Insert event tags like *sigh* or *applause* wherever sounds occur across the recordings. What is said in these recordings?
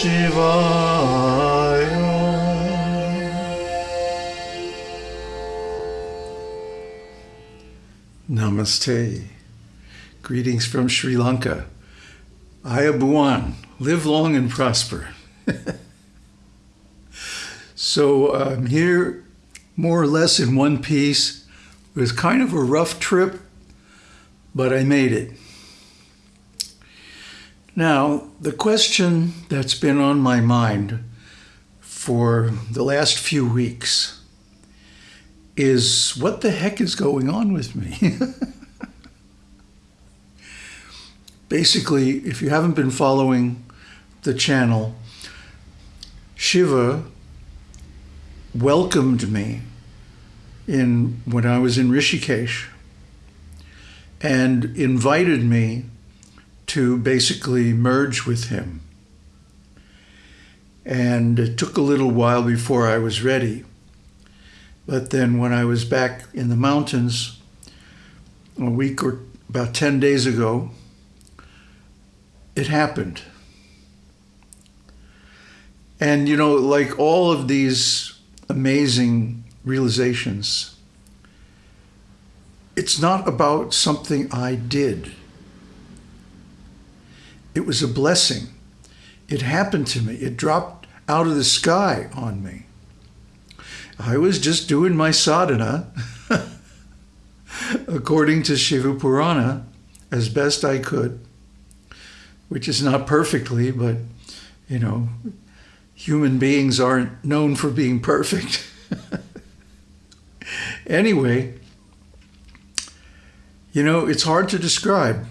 Shivaya. Namaste. Greetings from Sri Lanka. Ayubowan, live long and prosper. *laughs* so I'm here more or less in one piece. It was kind of a rough trip, but I made it. Now, the question that's been on my mind for the last few weeks is what the heck is going on with me? *laughs* Basically, if you haven't been following the channel, Shiva welcomed me in when I was in Rishikesh and invited me to basically merge with him. And it took a little while before I was ready. But then when I was back in the mountains a week or about 10 days ago, it happened. And you know, like all of these amazing realizations, it's not about something I did. It was a blessing. It happened to me. It dropped out of the sky on me. I was just doing my sadhana *laughs* according to Shiva Purana as best I could, which is not perfectly, but you know, human beings aren't known for being perfect. *laughs* anyway, you know, it's hard to describe.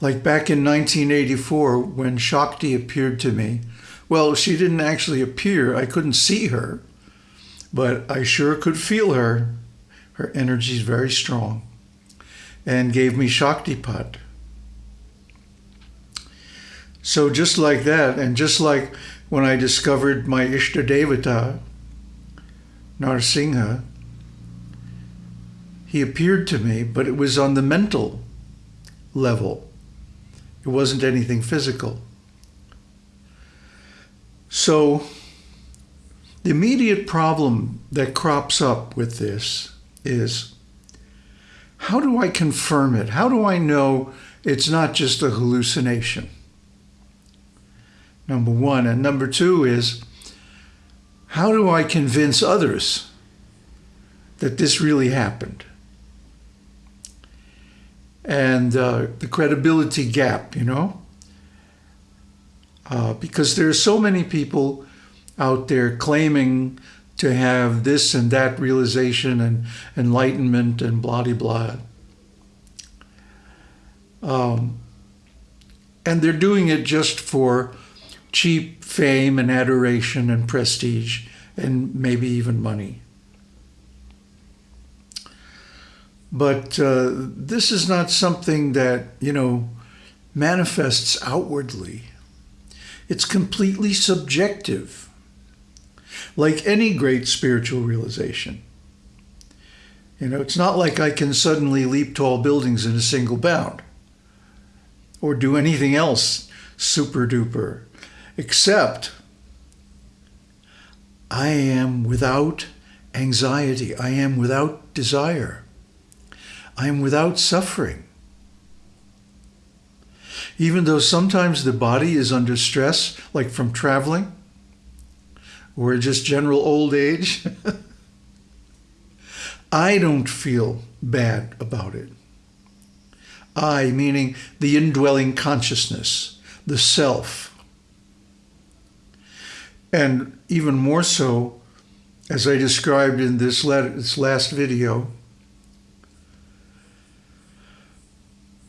Like back in 1984, when Shakti appeared to me, well, she didn't actually appear. I couldn't see her, but I sure could feel her. Her energy is very strong and gave me Shaktipat. So just like that, and just like when I discovered my Ishta Devata, Narsingha, he appeared to me, but it was on the mental level. It wasn't anything physical. So the immediate problem that crops up with this is how do I confirm it? How do I know it's not just a hallucination? Number one. And number two is how do I convince others that this really happened? And uh, the credibility gap, you know? Uh, because there are so many people out there claiming to have this and that realization and enlightenment and blah blah blah. Um, and they're doing it just for cheap fame and adoration and prestige and maybe even money. But uh, this is not something that, you know, manifests outwardly. It's completely subjective, like any great spiritual realization. You know, it's not like I can suddenly leap tall buildings in a single bound or do anything else super duper, except I am without anxiety. I am without desire. I am without suffering. Even though sometimes the body is under stress, like from traveling or just general old age, *laughs* I don't feel bad about it. I, meaning the indwelling consciousness, the self. And even more so, as I described in this, this last video,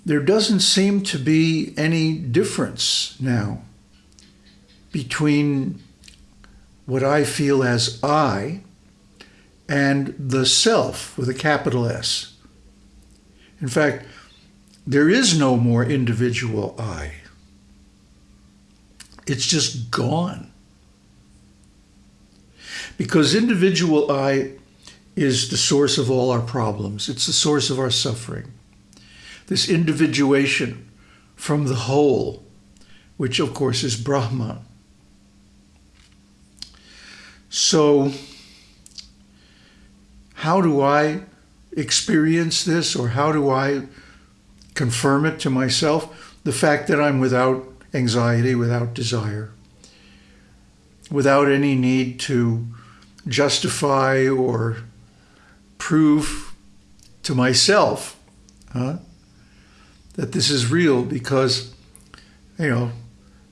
there doesn't seem to be any difference now between what I feel as I and the self with a capital S. In fact, there is no more individual I. It's just gone. Because individual I is the source of all our problems. It's the source of our suffering. This individuation from the whole, which of course is Brahman. So, how do I experience this or how do I confirm it to myself? The fact that I'm without anxiety, without desire, without any need to justify or prove to myself huh, that this is real because, you know,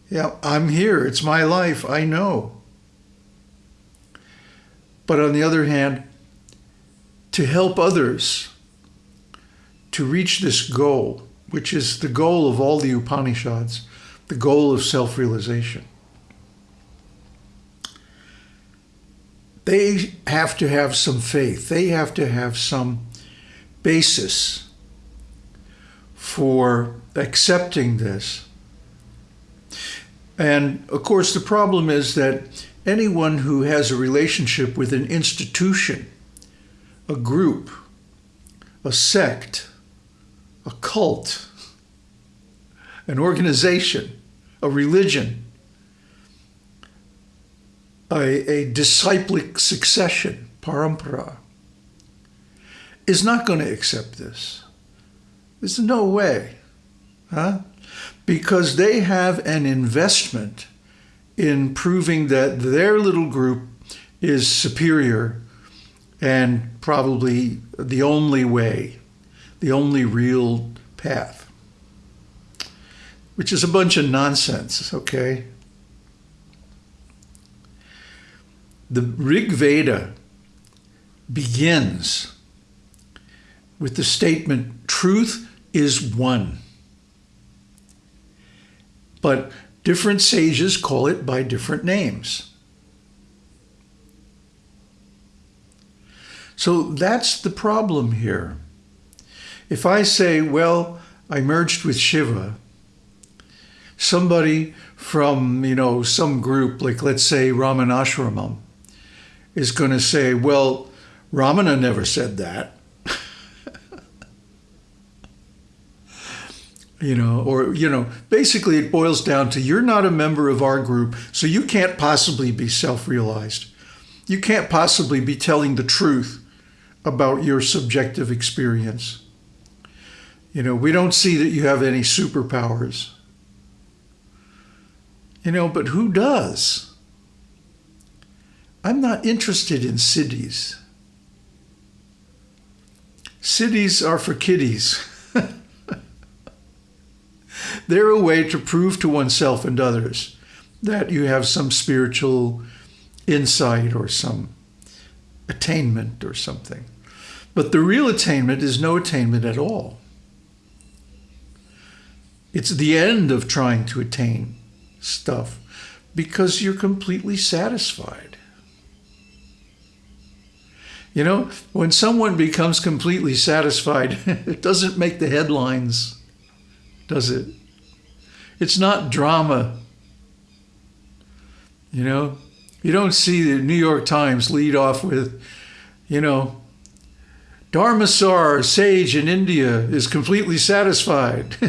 yeah, I'm here. It's my life. I know. But on the other hand, to help others to reach this goal, which is the goal of all the Upanishads, the goal of self realization. They have to have some faith, they have to have some basis for accepting this. And of course, the problem is that anyone who has a relationship with an institution a group, a sect, a cult, an organization, a religion, a, a disciplic succession, parampara, is not going to accept this. There's no way, huh? Because they have an investment in proving that their little group is superior and probably the only way, the only real path, which is a bunch of nonsense, okay? The Rig Veda begins with the statement, truth is one. But different sages call it by different names. So that's the problem here. If I say, well, I merged with Shiva, somebody from, you know, some group, like let's say Ramanashramam, is going to say, well, Ramana never said that. You know, or, you know, basically it boils down to you're not a member of our group, so you can't possibly be self realized. You can't possibly be telling the truth about your subjective experience. You know, we don't see that you have any superpowers. You know, but who does? I'm not interested in siddhis. Siddhis are for kiddies. *laughs* They're a way to prove to oneself and others that you have some spiritual insight or some attainment or something. But the real attainment is no attainment at all. It's the end of trying to attain stuff because you're completely satisfied. You know, when someone becomes completely satisfied, *laughs* it doesn't make the headlines, does it? It's not drama. You know, you don't see the New York Times lead off with, you know, Dharmasar, sage in India, is completely satisfied. *laughs*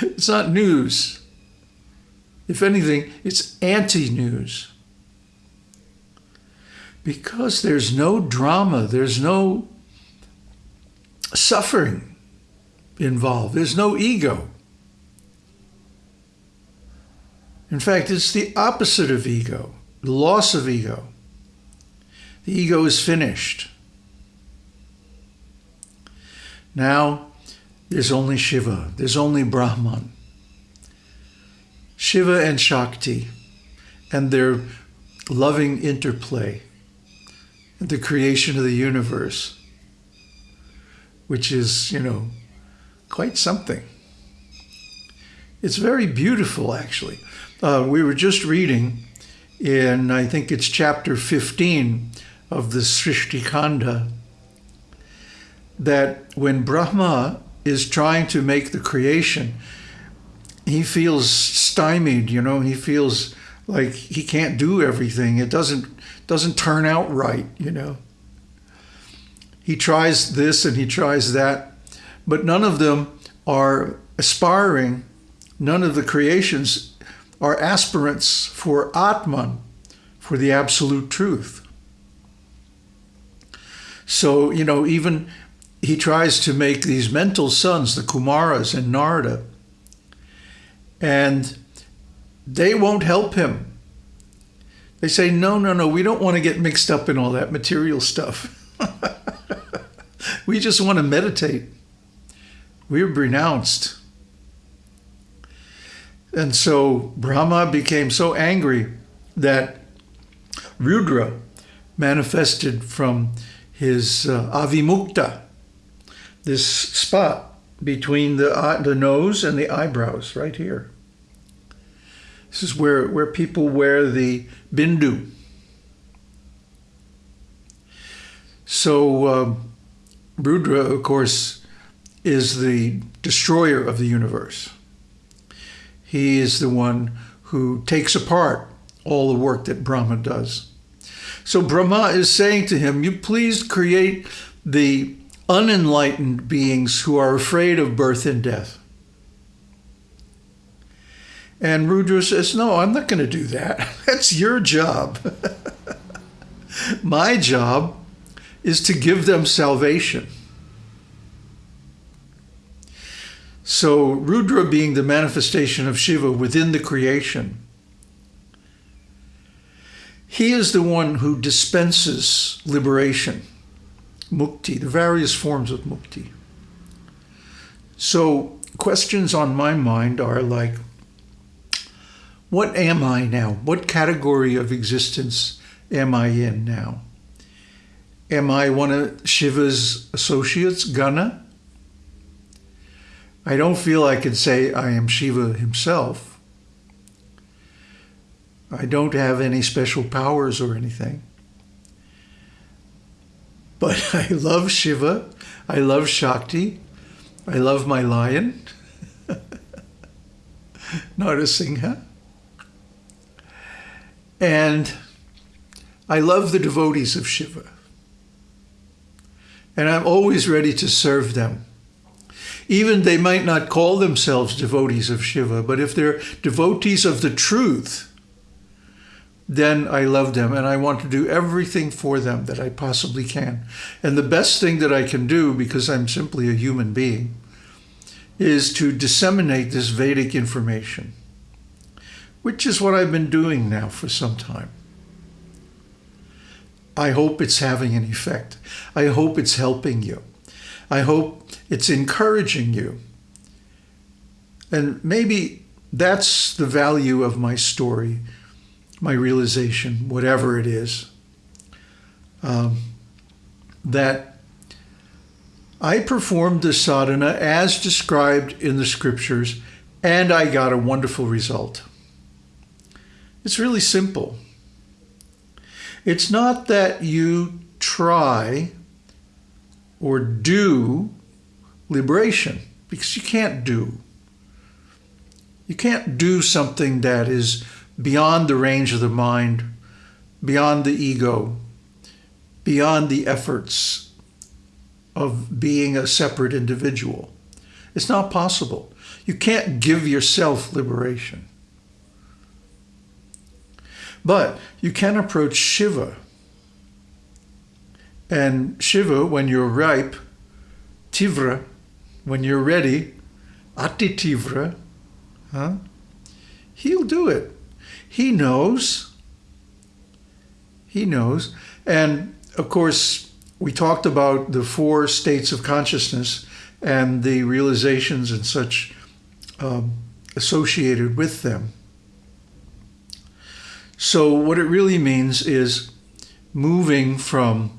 it's not news. If anything, it's anti news. Because there's no drama, there's no suffering involved, there's no ego. In fact, it's the opposite of ego, the loss of ego. The ego is finished. Now there's only Shiva, there's only Brahman. Shiva and Shakti and their loving interplay, the creation of the universe, which is, you know, quite something. It's very beautiful, actually. Uh, we were just reading in, I think it's chapter 15 of the Srishti Kanda, that when Brahma is trying to make the creation, he feels stymied, you know, he feels like he can't do everything. It doesn't doesn't turn out right, you know. He tries this and he tries that, but none of them are aspiring, none of the creations are aspirants for Atman, for the absolute truth. So, you know, even he tries to make these mental sons, the Kumaras and Narada, and they won't help him. They say, no, no, no, we don't want to get mixed up in all that material stuff. *laughs* we just want to meditate. We're renounced. And so Brahma became so angry that Rudra manifested from his uh, avimukta, this spot between the, uh, the nose and the eyebrows, right here. This is where, where people wear the bindu. So um, Rudra, of course, is the destroyer of the universe. He is the one who takes apart all the work that Brahma does. So Brahma is saying to him, you please create the unenlightened beings who are afraid of birth and death. And Rudra says, No, I'm not going to do that. *laughs* That's your job. *laughs* My job is to give them salvation. So, Rudra being the manifestation of Shiva within the creation, he is the one who dispenses liberation, mukti, the various forms of mukti. So, questions on my mind are like, what am I now? What category of existence am I in now? Am I one of Shiva's associates, Gana? I don't feel I can say I am Shiva himself. I don't have any special powers or anything. But *laughs* I love Shiva. I love Shakti. I love my lion, *laughs* Narasimha. And I love the devotees of Shiva. And I'm always ready to serve them. Even they might not call themselves devotees of Shiva, but if they're devotees of the truth, then I love them and I want to do everything for them that I possibly can. And the best thing that I can do, because I'm simply a human being, is to disseminate this Vedic information which is what I've been doing now for some time. I hope it's having an effect. I hope it's helping you. I hope it's encouraging you. And maybe that's the value of my story, my realization, whatever it is, um, that I performed the sadhana as described in the scriptures, and I got a wonderful result. It's really simple. It's not that you try or do liberation, because you can't do. You can't do something that is beyond the range of the mind, beyond the ego, beyond the efforts of being a separate individual. It's not possible. You can't give yourself liberation. But you can approach Shiva. And Shiva, when you're ripe, Tivra, when you're ready, Ati Tivra, huh? he'll do it. He knows. He knows. And of course, we talked about the four states of consciousness and the realizations and such um, associated with them. So what it really means is moving from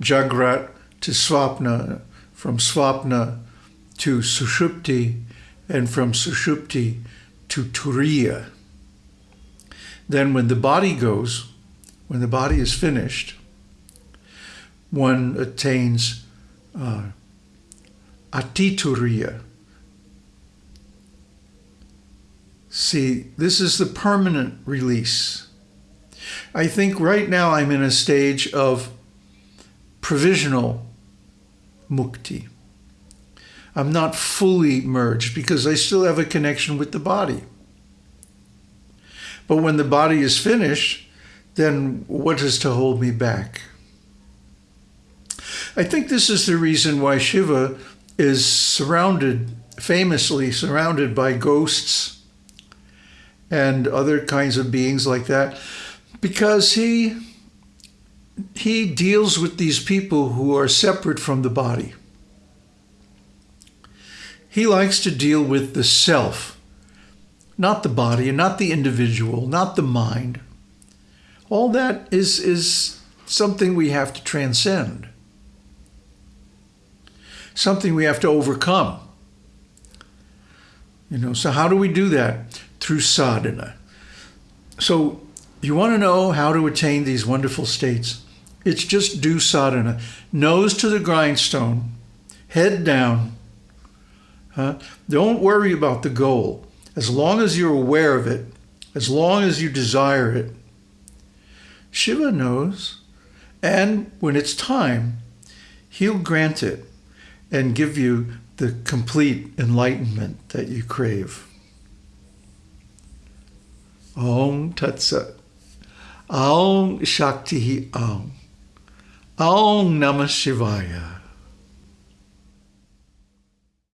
Jagrat to Swapna, from Swapna to Sushupti, and from Sushupti to Turiya. Then when the body goes, when the body is finished, one attains uh, Atituriya. See, this is the permanent release. I think right now I'm in a stage of provisional mukti. I'm not fully merged because I still have a connection with the body. But when the body is finished, then what is to hold me back? I think this is the reason why Shiva is surrounded, famously surrounded by ghosts and other kinds of beings like that, because he he deals with these people who are separate from the body. He likes to deal with the self, not the body, and not the individual, not the mind. All that is, is something we have to transcend, something we have to overcome. You know, so how do we do that? Through sadhana. So you want to know how to attain these wonderful states? It's just do sadhana. Nose to the grindstone, head down. Don't worry about the goal. As long as you're aware of it, as long as you desire it, Shiva knows. And when it's time, he'll grant it and give you the complete enlightenment that you crave. Om Tat Sat. Aum Shakti Aum. Om Namah Shivaya.